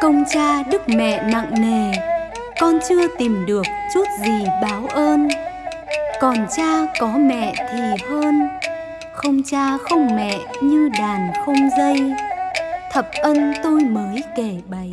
Công cha đức mẹ nặng nề, Con chưa tìm được chút gì báo ơn. Còn cha có mẹ thì hơn, Không cha không mẹ như đàn không dây. Thập ân tôi mới kể bày.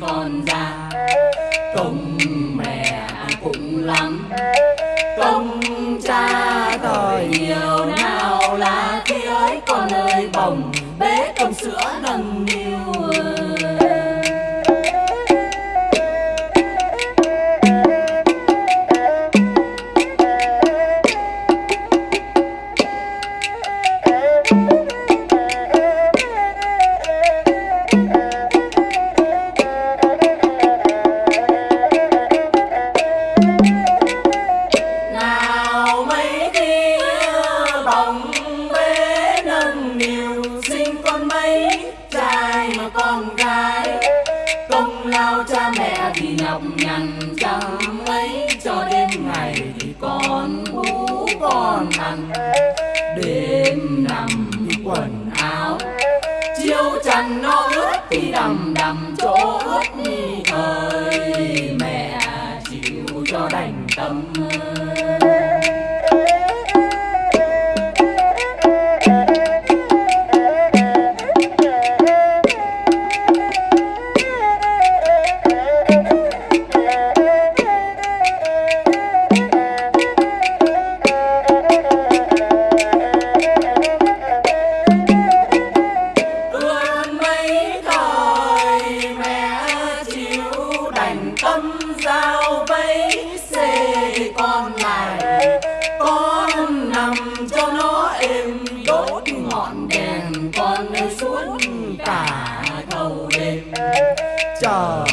con ra. Công mẹ cũng lắm. Công cha tội nhiều nào là khi ấy con ơi, bồng bế công sữa nâng niu. con gái. Công lao cha mẹ thì nhọc nhằn chẳng mấy, cho đêm ngày thì con bú con ăn. Đêm nằm tâm giao vẫy xê con này con nằm cho nó êm, đốt ngọn đèn con suốt cả thâu đêm chờ.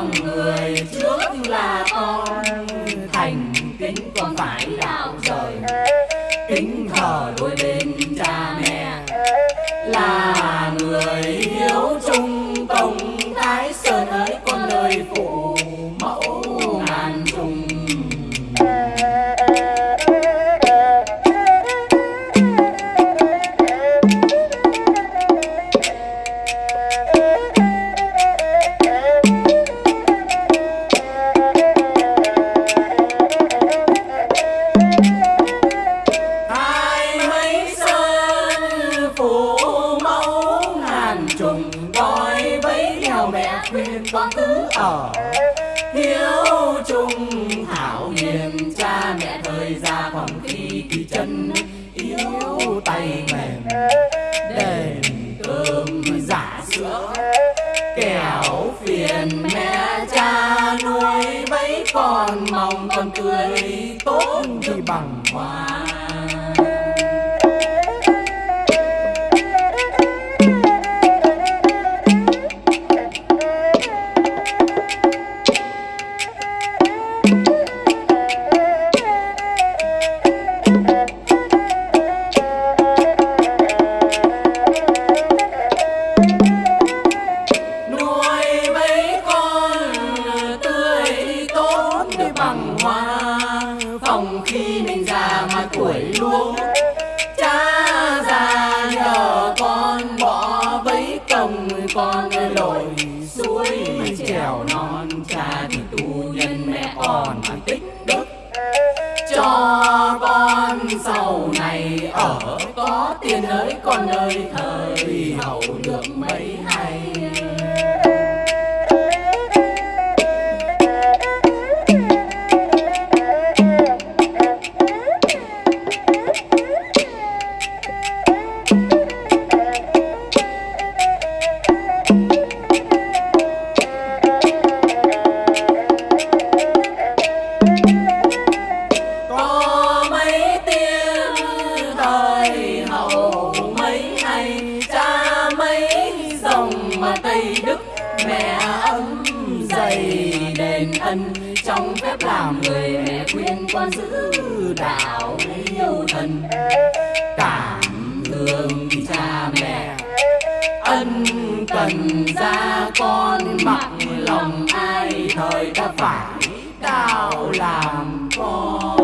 lòng người trước là con. Thành kính con phải đạo rồi kính thờ đôi bên cha mẹ. Là người hiếu trung trung hảo hiền, cha mẹ thời ra phòng khi thì chân, yếu tay mềm, đền cơm giả sữa. Kẻo phiền mẹ cha nuôi mấy con mong con cười tốt thì bằng hoa. Con con lội, suối trèo non. Cha thì tu nhân mẹ còn mà tích đức. Cho con sau này ở có tiền ơi, con ơi, thời hậu được mấy hay. Trong phép làm người mẹ khuyên con giữ đạo yêu thần. Cảm thương cha mẹ, ân cần ra con mặc lòng ai thời ta phải đạo làm con.